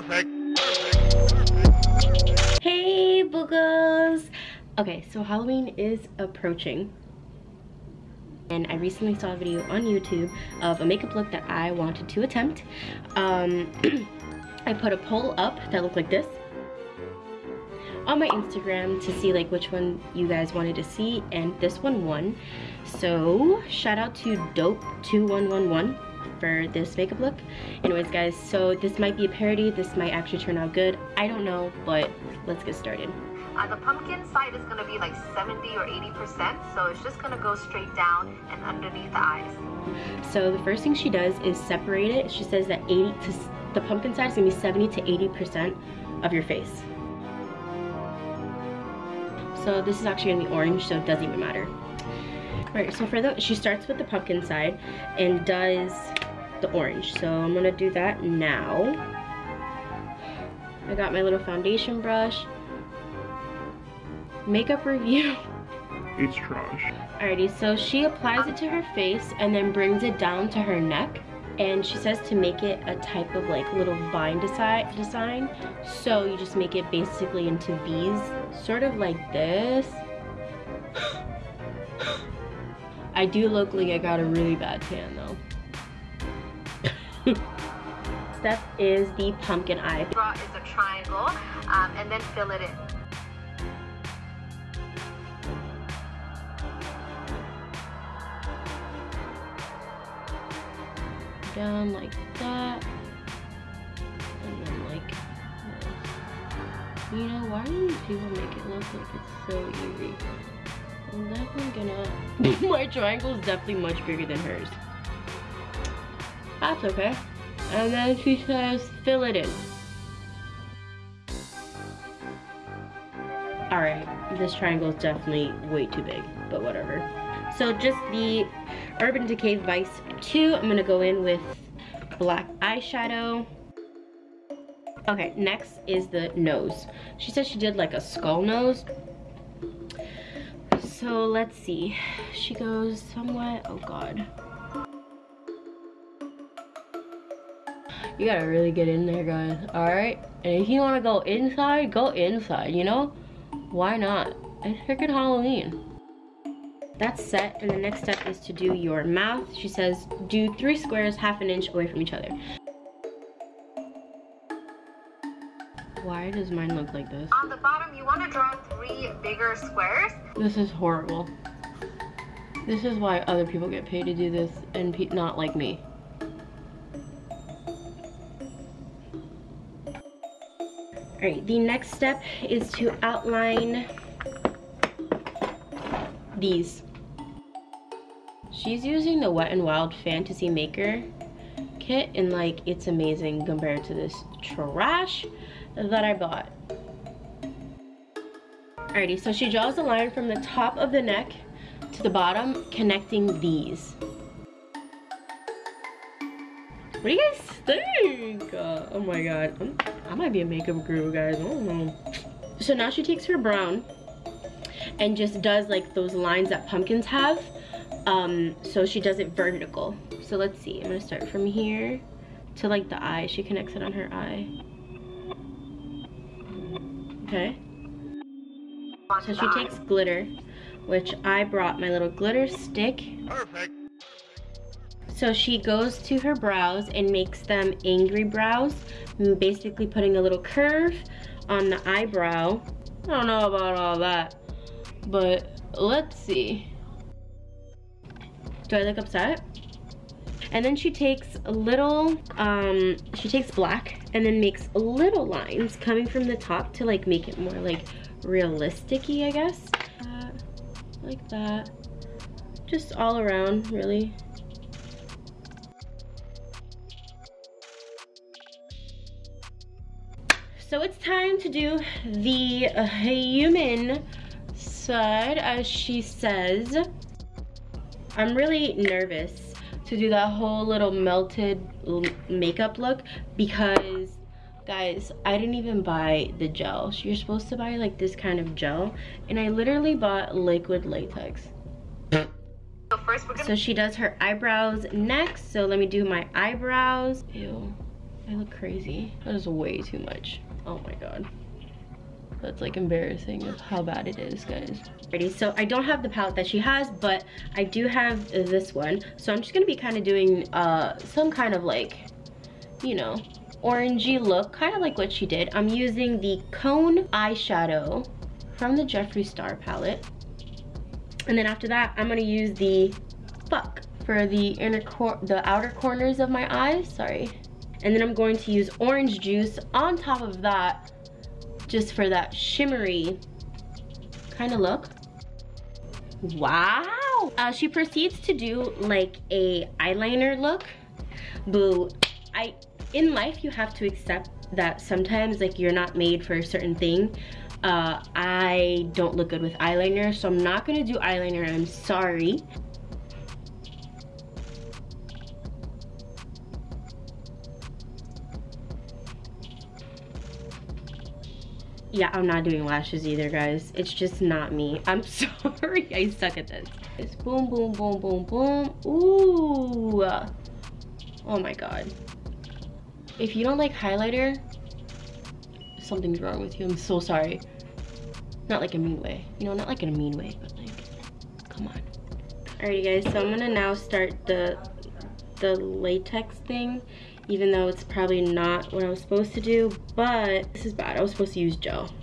Perfect. Hey boogers! Okay, so Halloween is approaching. And I recently saw a video on YouTube of a makeup look that I wanted to attempt. Um, I put a poll up that looked like this on my Instagram to see like which one you guys wanted to see and this one won. So shout out to Dope2111 for this makeup look. Anyways guys, so this might be a parody, this might actually turn out good. I don't know, but let's get started. Uh, the pumpkin side is going to be like 70 or 80%, so it's just going to go straight down and underneath the eyes. So the first thing she does is separate it. She says that 80 to the pumpkin side is going to be 70 to 80% of your face. So this is actually going to be orange, so it doesn't even matter. Alright, so for the, she starts with the pumpkin side and does the orange. So I'm gonna do that now. I got my little foundation brush. Makeup review. It's trash. Alrighty, so she applies it to her face and then brings it down to her neck. And she says to make it a type of like little vine design. So you just make it basically into V's, sort of like this. I do look like I got a really bad tan though. Step is the pumpkin eye. Draw is a triangle um, and then fill it in. Down like that. And then like this. You know, why do these people make it look like it's so easy? I'm definitely gonna... My triangle is definitely much bigger than hers. That's okay. And then she says, fill it in. Alright, this triangle is definitely way too big, but whatever. So just the Urban Decay Vice 2, I'm gonna go in with black eyeshadow. Okay, next is the nose. She said she did like a skull nose, so let's see. She goes somewhat, oh God. You gotta really get in there, guys, all right? And if you wanna go inside, go inside, you know? Why not? It's freaking Halloween. That's set, and the next step is to do your mouth. She says, do three squares half an inch away from each other. Why does mine look like this? On the bottom, you want to draw three bigger squares. This is horrible. This is why other people get paid to do this and not like me. Alright, the next step is to outline these. She's using the Wet n Wild Fantasy Maker kit and like it's amazing compared to this trash that I bought. Alrighty, so she draws a line from the top of the neck to the bottom, connecting these. What do you guys think? Uh, oh my god, I'm, i might be a makeup guru, guys. I don't know. So now she takes her brown and just does like those lines that pumpkins have. Um, so she does it vertical. So let's see, I'm gonna start from here to like the eye. She connects it on her eye. Okay. So she takes glitter, which I brought my little glitter stick. Perfect. So she goes to her brows and makes them angry brows, basically putting a little curve on the eyebrow. I don't know about all that, but let's see. Do I look upset? And then she takes a little, um, she takes black and then makes little lines coming from the top to like make it more like realistic I guess. Like that. Just all around, really. So it's time to do the uh, human side, as she says. I'm really nervous to do that whole little melted makeup look because guys i didn't even buy the gel you're supposed to buy like this kind of gel and i literally bought liquid latex so first so she does her eyebrows next so let me do my eyebrows ew I look crazy. That is way too much. Oh my god. That's like embarrassing of how bad it is, guys. Ready? So I don't have the palette that she has, but I do have this one. So I'm just gonna be kind of doing uh, some kind of like, you know, orangey look, kind of like what she did. I'm using the Cone eyeshadow from the Jeffree Star palette. And then after that, I'm gonna use the Fuck for the inner cor the outer corners of my eyes, sorry. And then I'm going to use orange juice on top of that just for that shimmery kind of look. Wow. Uh, she proceeds to do like a eyeliner look. Boo. I in life you have to accept that sometimes like you're not made for a certain thing. Uh, I don't look good with eyeliner, so I'm not gonna do eyeliner, I'm sorry. Yeah i'm not doing lashes either guys. It's just not me. I'm sorry. I suck at this. It's boom boom boom boom boom. Ooh. Oh my god. If you don't like highlighter something's wrong with you. I'm so sorry. Not like a mean way. You know not like in a mean way but like come on. Alrighty guys so i'm gonna now start the the latex thing even though it's probably not what I was supposed to do, but this is bad. I was supposed to use gel.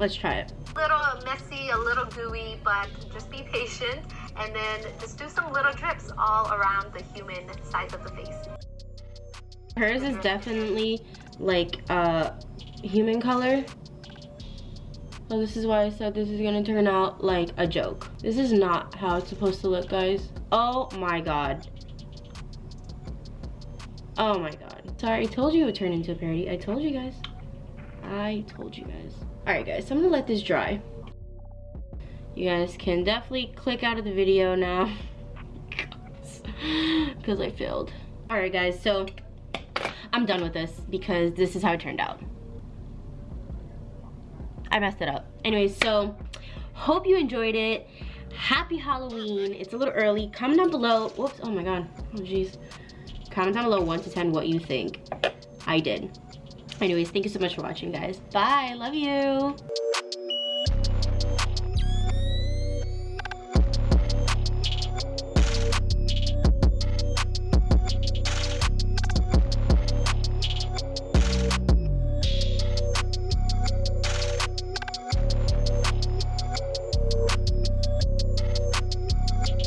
Let's try it. A little messy, a little gooey, but just be patient and then just do some little drips all around the human size of the face. Hers is definitely like uh, human color. So this is why I said this is gonna turn out like a joke. This is not how it's supposed to look, guys. Oh my God. Oh my god. Sorry, I told you it would turn into a parody. I told you guys. I told you guys. Alright guys, so I'm gonna let this dry. You guys can definitely click out of the video now. Because I failed. Alright guys, so I'm done with this because this is how it turned out. I messed it up. Anyways, so hope you enjoyed it. Happy Halloween. It's a little early. Comment down below. Whoops. Oh my god. Oh jeez. Comment down below 1 to 10 what you think I did. Anyways, thank you so much for watching, guys. Bye. Love you.